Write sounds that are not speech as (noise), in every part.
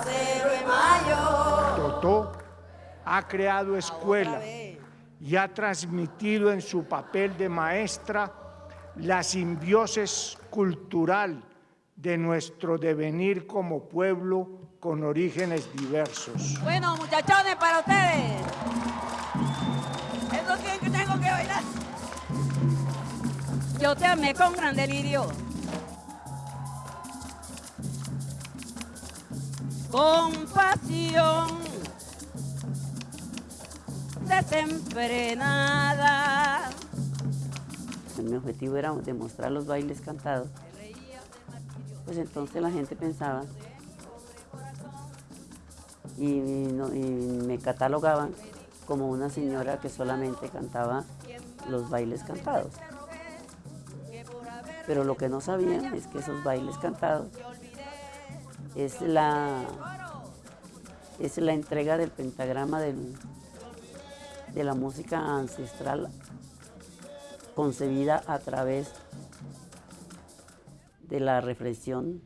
Acero de Mayo. Totó ha creado escuela y ha transmitido en su papel de maestra la simbiosis cultural de nuestro devenir como pueblo con orígenes diversos. Bueno, muchachones, para ustedes. es lo que tengo que bailar. Yo te amé con gran delirio. Compasión desenfrenada. Mi objetivo era demostrar los bailes cantados. Pues entonces la gente pensaba y, me catalogaban como una señora que solamente cantaba los bailes cantados. Pero lo que no sabían es que esos bailes cantados es la, es la entrega del pentagrama de la música ancestral concebida a través de la reflexión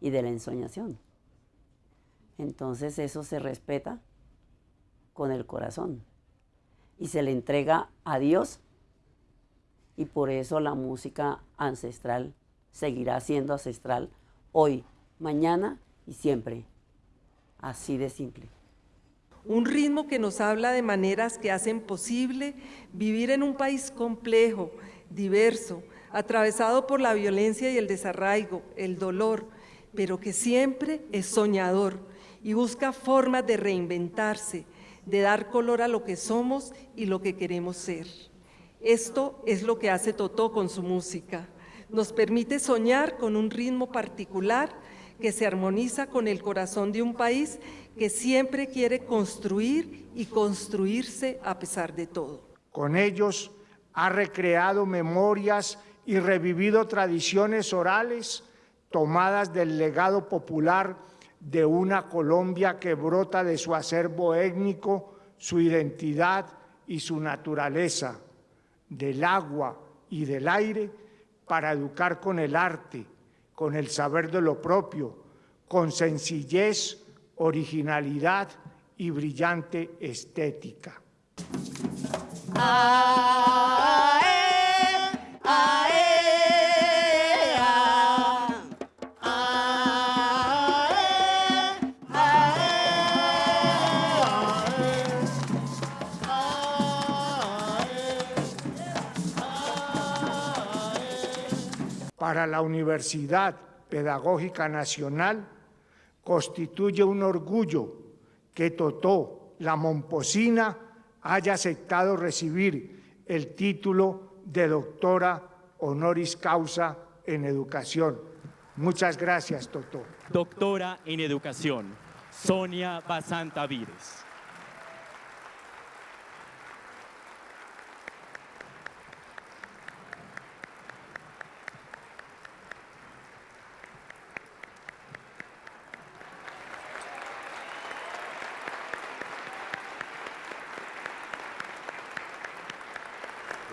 y de la ensoñación. Entonces eso se respeta con el corazón y se le entrega a Dios y por eso la música ancestral seguirá siendo ancestral hoy, mañana y siempre. Así de simple. Un ritmo que nos habla de maneras que hacen posible vivir en un país complejo, diverso, atravesado por la violencia y el desarraigo, el dolor, pero que siempre es soñador y busca formas de reinventarse, de dar color a lo que somos y lo que queremos ser. Esto es lo que hace Totó con su música. Nos permite soñar con un ritmo particular que se armoniza con el corazón de un país que siempre quiere construir y construirse a pesar de todo. Con ellos ha recreado memorias y revivido tradiciones orales tomadas del legado popular de una Colombia que brota de su acervo étnico, su identidad y su naturaleza, del agua y del aire, para educar con el arte, con el saber de lo propio, con sencillez, originalidad y brillante estética. Para la Universidad Pedagógica Nacional constituye un orgullo que Totó, la Momposina, haya aceptado recibir el título de doctora honoris causa en educación. Muchas gracias, Totó. Doctora en educación, Sonia Basanta Vires.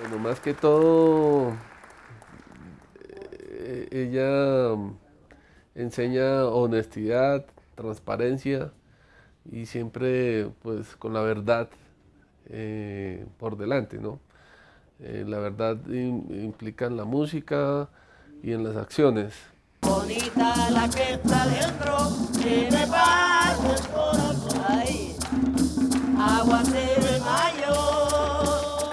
Bueno, más que todo, eh, ella mm, enseña honestidad, transparencia y siempre pues con la verdad eh, por delante, ¿no? Eh, la verdad implica en la música y en las acciones. Bonita la que está dentro, tiene paz el corazón. Ay,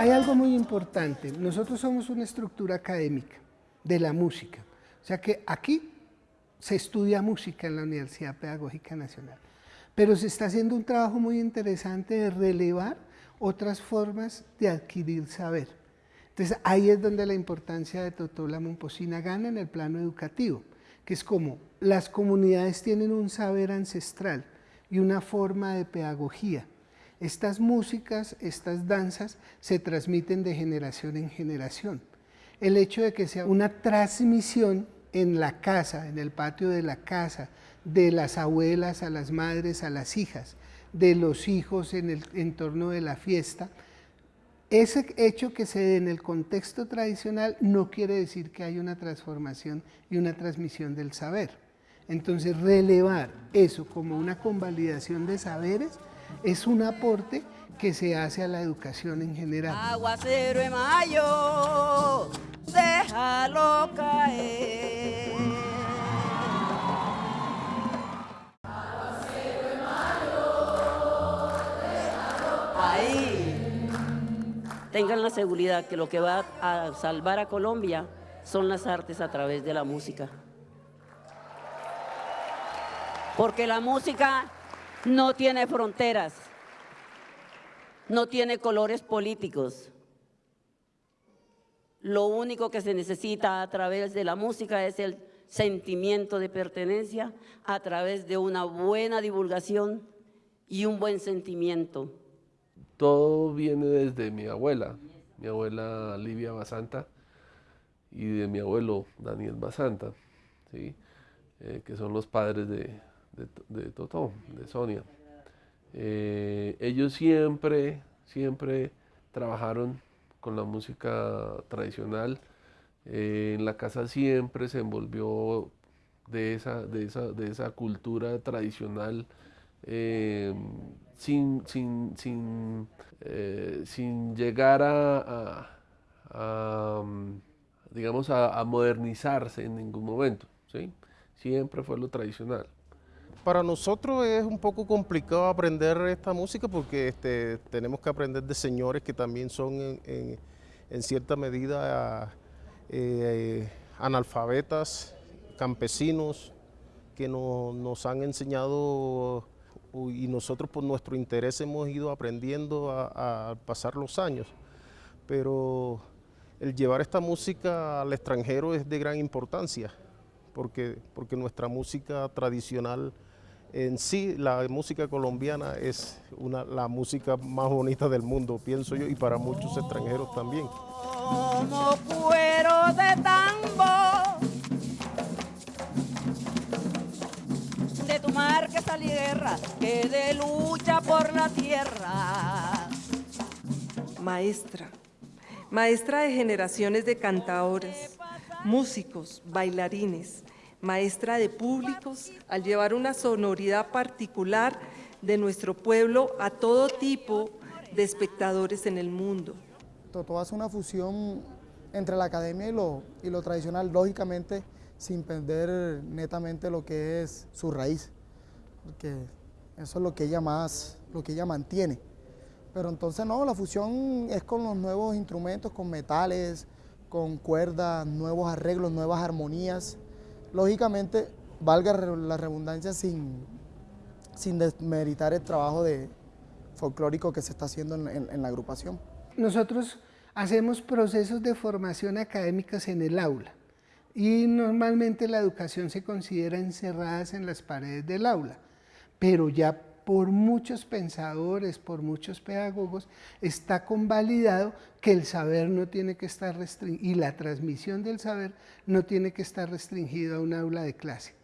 hay algo muy importante. Nosotros somos una estructura académica de la música. O sea que aquí se estudia música en la Universidad Pedagógica Nacional. Pero se está haciendo un trabajo muy interesante de relevar otras formas de adquirir saber. Entonces ahí es donde la importancia de Totola Momposina gana en el plano educativo, que es como las comunidades tienen un saber ancestral y una forma de pedagogía estas músicas, estas danzas se transmiten de generación en generación. El hecho de que sea una transmisión en la casa, en el patio de la casa, de las abuelas a las madres, a las hijas, de los hijos en el entorno de la fiesta, ese hecho que se dé en el contexto tradicional no quiere decir que haya una transformación y una transmisión del saber. Entonces, relevar eso como una convalidación de saberes es un aporte que se hace a la educación en general. Aguacero de mayo, déjalo caer. Ahí. Tengan la seguridad que lo que va a salvar a Colombia son las artes a través de la música. Porque la música no tiene fronteras, no tiene colores políticos. Lo único que se necesita a través de la música es el sentimiento de pertenencia a través de una buena divulgación y un buen sentimiento. Todo viene desde mi abuela, mi abuela Livia Basanta y de mi abuelo Daniel Basanta, ¿sí? Eh, que son los padres de, de, de Totó, de Sonia. Eh, ellos siempre, siempre trabajaron con la música tradicional. Eh, en la casa siempre se envolvió de esa, de esa, de esa cultura tradicional eh, sin, sin, sin, sin llegar a, digamos, a, modernizarse en ningún momento. ¿sí? Siempre fue lo tradicional. Para nosotros es un poco complicado aprender esta música porque este, tenemos que aprender de señores que también son en, cierta medida eh, analfabetas, campesinos, que no, nos han enseñado y nosotros por nuestro interés hemos ido aprendiendo a, a pasar los años. Pero el llevar esta música al extranjero es de gran importancia porque nuestra música tradicional en sí la música colombiana es una, la música más bonita del mundo, pienso yo, y para muchos extranjeros también. Como cuero de tambo, de tu mar que salí guerra, que de lucha por la tierra. Maestra, maestra de generaciones de cantadores, músicos, bailarines, maestra de públicos, al llevar una sonoridad particular de nuestro pueblo a todo tipo de espectadores en el mundo. Totó hace una fusión entre la academia y lo, y lo tradicional, lógicamente sin perder netamente lo que es su raíz, porque eso es lo que ella más, lo que ella mantiene. Pero entonces no, la fusión es con los nuevos instrumentos, con metales, con cuerdas, nuevos arreglos, nuevas armonías, lógicamente, valga la redundancia sin, sin desmeritar el trabajo de folclórico que se está haciendo en, en, la agrupación. Nosotros hacemos procesos de formación académicas en el aula y normalmente la educación se considera encerradas en las paredes del aula, pero ya por muchos pensadores, por muchos pedagogos, está convalidado que el saber no tiene que estar restringido y la transmisión del saber no tiene que estar restringido a un aula de clase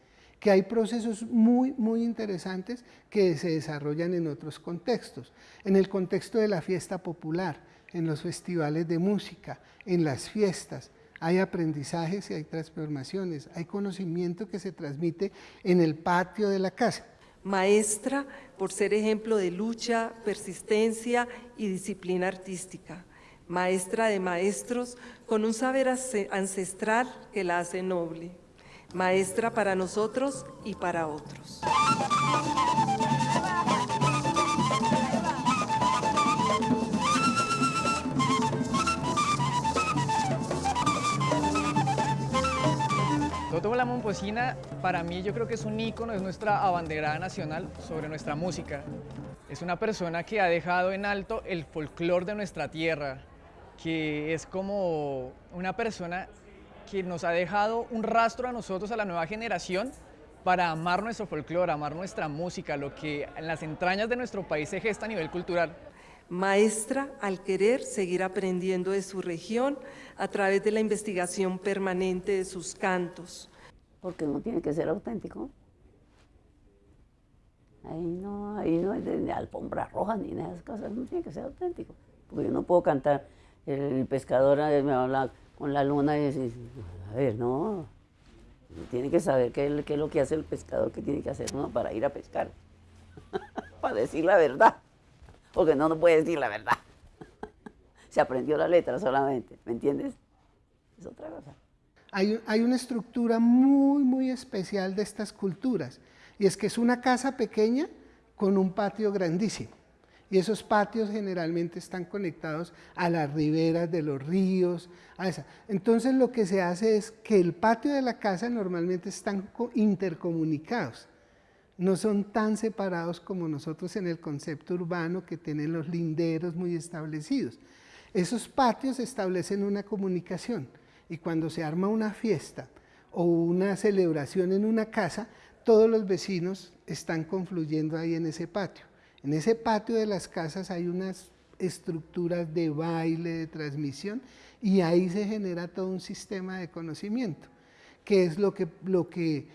que hay procesos muy, muy interesantes que se desarrollan en otros contextos. En el contexto de la fiesta popular, en los festivales de música, en las fiestas, hay aprendizajes y hay transformaciones, hay conocimiento que se transmite en el patio de la casa maestra por ser ejemplo de lucha, persistencia y disciplina artística, maestra de maestros con un saber ancestral que la hace noble, maestra para nosotros y para otros. Toto la Momposina para mí yo creo que es un ícono, es nuestra abanderada nacional sobre nuestra música. Es una persona que ha dejado en alto el folclore de nuestra tierra, que es como una persona que nos ha dejado un rastro a nosotros, a la nueva generación, para amar nuestro folclore, amar nuestra música, lo que en las entrañas de nuestro país se gesta a nivel cultural maestra al querer seguir aprendiendo de su región a través de la investigación permanente de sus cantos. Porque no tiene que ser auténtico. Ahí no, ahí no de, de alfombra roja ni de esas cosas, no tiene que ser auténtico. Porque yo no puedo cantar, el pescador me habla con la luna y decir, a ver, no, tiene que saber qué, qué es lo que hace el pescador, qué tiene que hacer uno para ir a pescar. (laughs) para decir la verdad, porque no nos puede decir la verdad. (laughs) Se aprendió la letra solamente, ¿me entiendes? Es otra cosa. Hay, hay una estructura muy, muy especial de estas culturas, y es que es una casa pequeña con un patio grandísimo. Y esos patios generalmente están conectados a las riberas de los ríos. A esa. Entonces lo que se hace es que el patio de la casa normalmente están intercomunicados no son tan separados como nosotros en el concepto urbano que tienen los linderos muy establecidos. Esos patios establecen una comunicación y cuando se arma una fiesta o una celebración en una casa, todos los vecinos están confluyendo ahí en ese patio. En ese patio de las casas hay unas estructuras de baile, de transmisión, y ahí se genera todo un sistema de conocimiento, que es lo que, lo que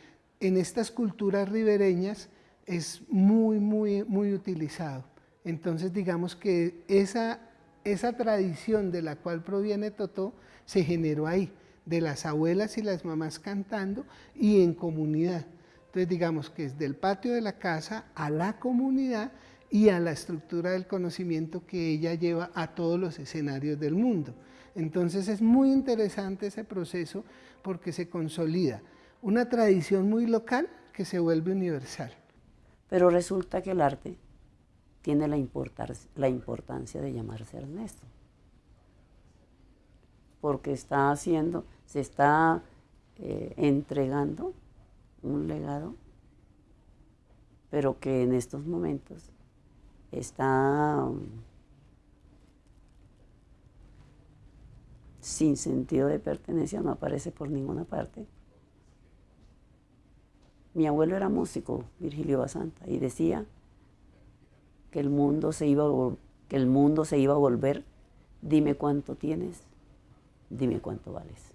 en estas culturas ribereñas es muy, muy, muy utilizado. Entonces digamos que esa, tradición de la cual proviene Totó se generó ahí, de las abuelas y las mamás cantando y en comunidad. Entonces digamos que es del patio de la casa a la comunidad y a la estructura del conocimiento que ella lleva a todos los escenarios del mundo. Entonces es muy interesante ese proceso porque se consolida una tradición muy local que se vuelve universal. Pero resulta que el arte tiene la, importancia de llamarse Ernesto, porque está haciendo, se está eh, entregando un legado, pero que en estos momentos está um, sin sentido de pertenencia, no aparece por ninguna parte. Mi abuelo era músico, Virgilio Basanta, y decía que el mundo se iba a, que el mundo se iba a volver, dime cuánto tienes, dime cuánto vales.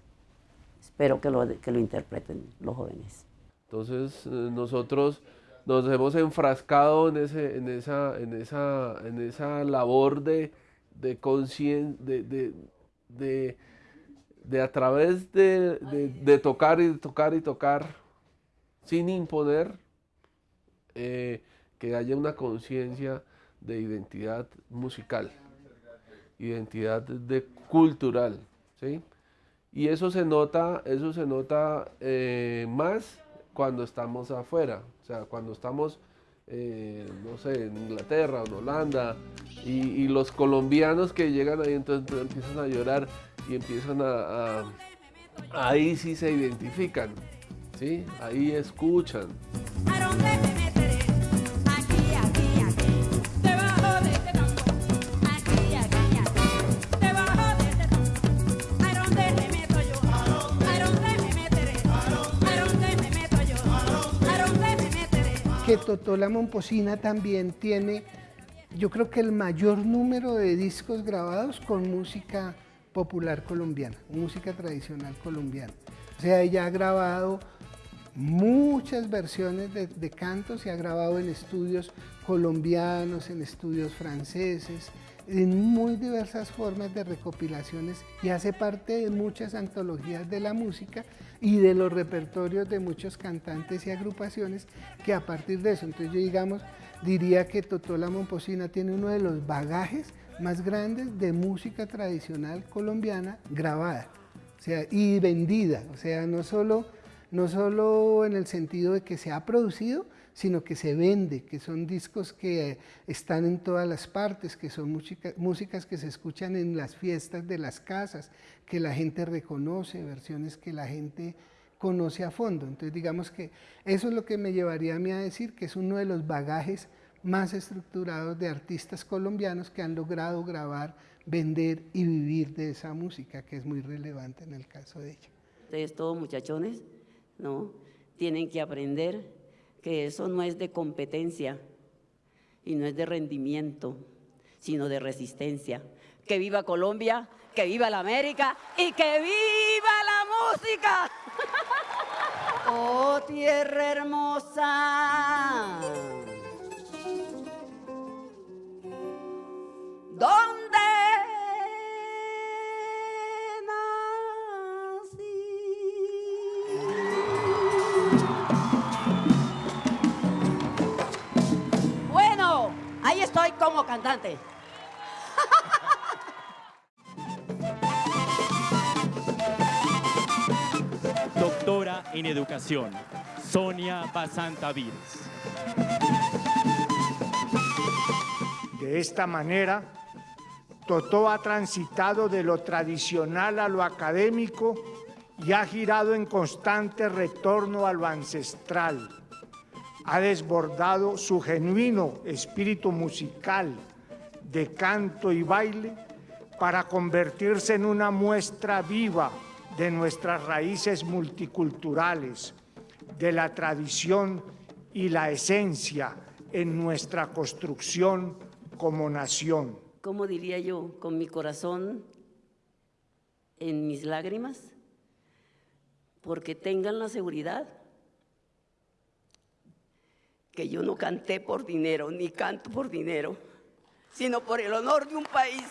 Espero que lo, que lo interpreten los jóvenes. Entonces eh, nosotros nos hemos enfrascado en, ese, en, esa, en, esa, en esa labor de, de conciencia, de, de, de, de, a través de, de tocar y tocar y tocar sin imponer eh, que haya una conciencia de identidad musical, identidad de cultural, ¿sí? Y eso se nota, eso se nota eh, más cuando estamos afuera, o sea, cuando estamos, eh, no sé, en Inglaterra o en Holanda, y, los colombianos que llegan ahí entonces empiezan a llorar y empiezan a ahí sí se identifican, ¿sí? Ahí escuchan. Que Totola Momposina también tiene, yo creo que el mayor número de discos grabados con música popular colombiana, música tradicional colombiana. O sea, ella ha grabado muchas versiones de, cantos, se ha grabado en estudios colombianos, en estudios franceses, en muy diversas formas de recopilaciones y hace parte de muchas antologías de la música y de los repertorios de muchos cantantes y agrupaciones que a partir de eso, entonces yo digamos, diría que Totola Momposina tiene uno de los bagajes más grandes de música tradicional colombiana grabada o sea, y vendida, o sea, no solo no solo en el sentido de que se ha producido, sino que se vende, que son discos que están en todas las partes, que son músicas que se escuchan en las fiestas de las casas, que la gente reconoce, versiones que la gente conoce a fondo. Entonces digamos que eso es lo que me llevaría a mí a decir que es uno de los bagajes más estructurados de artistas colombianos que han logrado grabar, vender y vivir de esa música, que es muy relevante en el caso de ella. Ustedes todos muchachones ¿no? Tienen que aprender que eso no es de competencia y no es de rendimiento, sino de resistencia. Que viva Colombia, que viva la América y que viva la música. (laughs) oh tierra hermosa. ¿Dónde cantante. Doctora en Educación, Sonia Basanta Vides. De esta manera, Totó ha transitado de lo tradicional a lo académico y ha girado en constante retorno a lo ancestral. Ha desbordado su genuino espíritu musical de canto y baile para convertirse en una muestra viva de nuestras raíces multiculturales, de la tradición y la esencia en nuestra construcción como nación. ¿Cómo diría yo? Con mi corazón en mis lágrimas, porque tengan la seguridad que yo no canté por dinero, ni canto por dinero, sino por el honor de un país,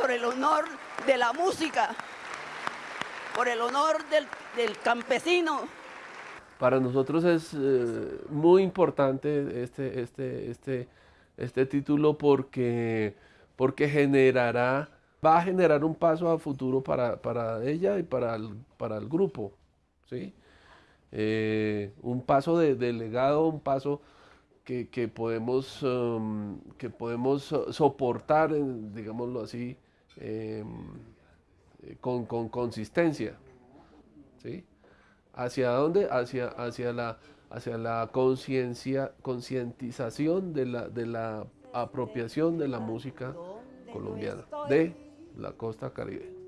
por el honor de la música, por el honor del, del campesino. Para nosotros es eh, muy importante este, este, este, este título porque, porque generará, va a generar un paso a futuro para, para ella y para el, para el grupo. ¿sí? Eh, un paso de, de, legado, un paso que, que podemos, um, que podemos soportar, digámoslo así, eh, con, con, consistencia. ¿sí? ¿Hacia dónde? Hacia, hacia la, hacia la conciencia, concientización de la, de la apropiación de la música colombiana, de la costa caribe.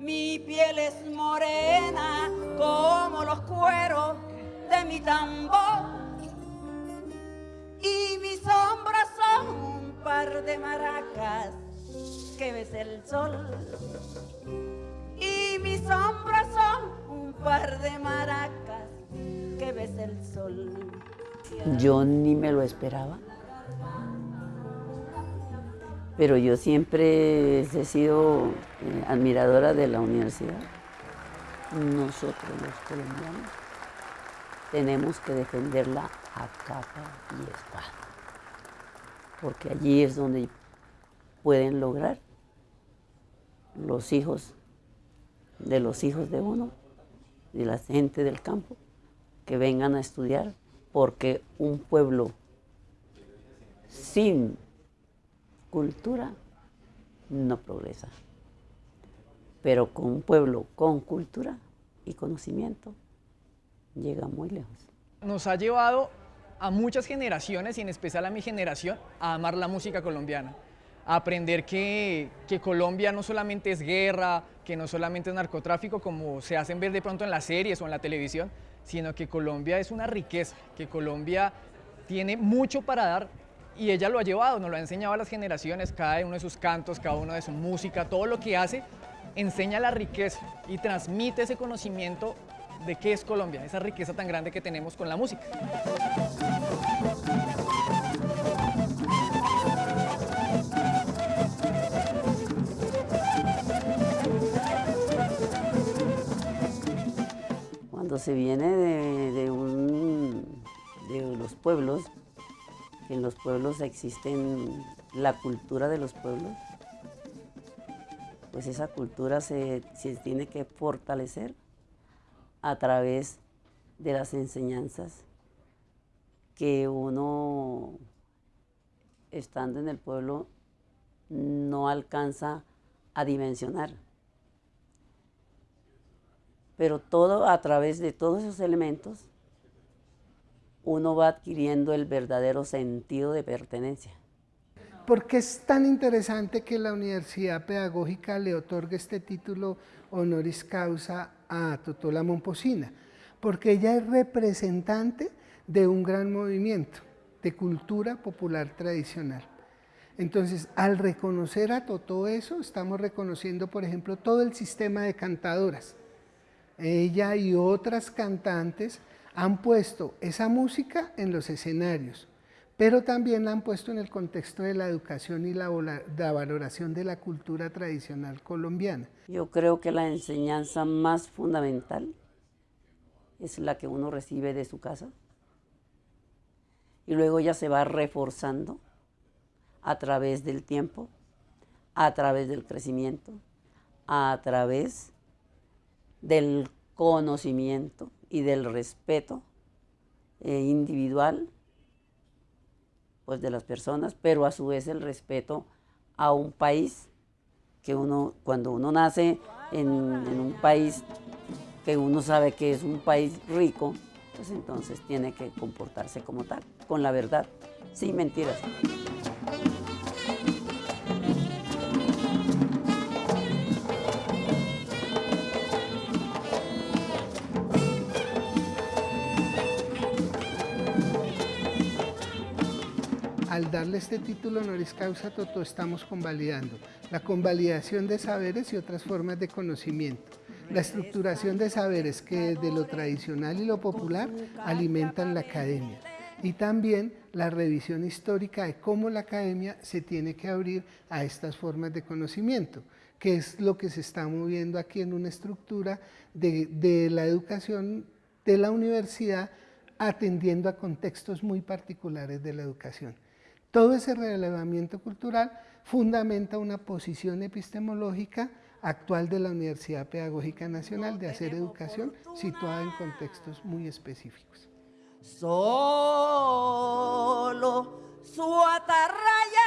Mi piel es morena como los cueros de mi tambor y mis hombros son un par de maracas que ves el sol y mis hombros son un par de maracas que ves el sol. Yo ni me lo esperaba. Pero yo siempre he sido eh, admiradora de la universidad. Nosotros los colombianos tenemos que defenderla a capa y espada. Porque allí es donde pueden lograr los hijos de los hijos de uno y la gente del campo que vengan a estudiar porque un pueblo sin cultura no progresa. Pero con un pueblo con cultura y conocimiento llega muy lejos. Nos ha llevado a muchas generaciones y en especial a mi generación a amar la música colombiana a aprender que, que, Colombia no solamente es guerra, que no solamente es narcotráfico como se hacen ver de pronto en las series o en la televisión, sino que Colombia es una riqueza, que Colombia tiene mucho para dar y ella lo ha llevado, nos lo ha enseñado a las generaciones, cada uno de sus cantos, cada uno de su música, todo lo que hace enseña la riqueza y transmite ese conocimiento de qué es Colombia, esa riqueza tan grande que tenemos con la música. Cuando se viene de, de, los pueblos, que en los pueblos existen la cultura de los pueblos, pues esa cultura se, se tiene que fortalecer a través de las enseñanzas que uno, estando en el pueblo, no alcanza a dimensionar. Pero todo a través de todos esos elementos, uno va adquiriendo el verdadero sentido de pertenencia. ¿Por qué es tan interesante que la Universidad Pedagógica le otorgue este título honoris causa a Totola Momposina? Porque ella es representante de un gran movimiento de cultura popular tradicional. Entonces, al reconocer a todo eso, estamos reconociendo, por ejemplo, todo el sistema de cantadoras. Ella y otras cantantes han puesto esa música en los escenarios, pero también la han puesto en el contexto de la educación y la, valoración de la cultura tradicional colombiana. Yo creo que la enseñanza más fundamental es la que uno recibe de su casa y luego ya se va reforzando a través del tiempo, a través del crecimiento, a través del conocimiento y del respeto eh, individual pues, de las personas, pero a su vez el respeto a un país que uno, cuando uno nace en, un país que uno sabe que es un país rico, pues entonces tiene que comportarse como tal, con la verdad, sin mentiras. Al darle este título honoris causa Toto estamos convalidando la convalidación de saberes y otras formas de conocimiento, la estructuración de saberes que de lo tradicional y lo popular alimentan la academia y también la revisión histórica de cómo la academia se tiene que abrir a estas formas de conocimiento, que es lo que se está moviendo aquí en una estructura de la educación de la universidad atendiendo a contextos muy particulares de la educación. Todo ese relevamiento cultural fundamenta una posición epistemológica actual de la Universidad Pedagógica Nacional de hacer educación situada en contextos muy específicos. Solo su atarraya